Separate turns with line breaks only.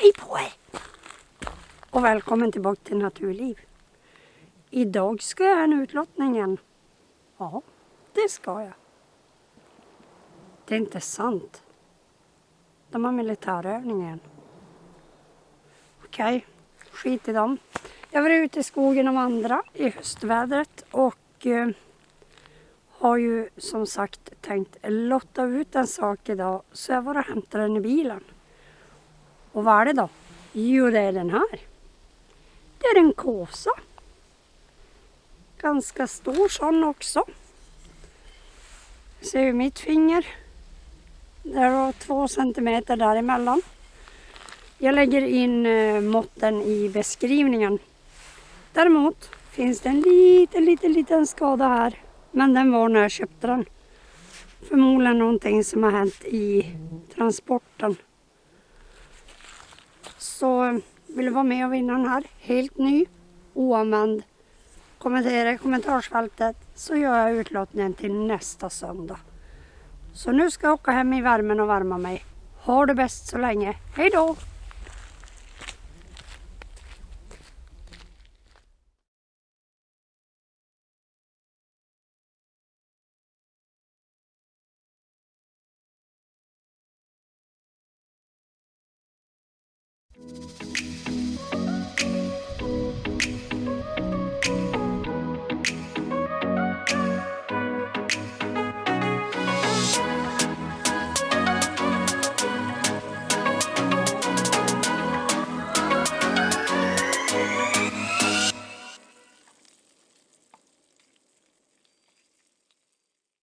Hej på er! Och välkommen tillbaka till Naturliv. Idag ska jag göra en utlottning igen. Ja, det ska jag. Det är inte sant. De har militärövning igen. Okej, skit i dem. Jag var ute i skogen och andra i höstvädret och eh, har ju som sagt tänkt lotta ut en sak idag så jag var och hämtade den i bilen. Och vad är det då? Jo, det är den här. Det är en kåsa. Ganska stor sån också. Ser du mitt finger? Det var två centimeter däremellan. Jag lägger in eh, måtten i beskrivningen. Däremot finns det en liten, liten, liten skada här. Men den var när jag köpte den. Förmodligen någonting som har hänt i transporten. Så vill du vara med och vinna den här helt ny, oanvänd, kommentera i kommentarsfältet så gör jag utlåtningen till nästa söndag. Så nu ska jag åka hem i värmen och värma mig. Ha det bäst så länge. Hej då!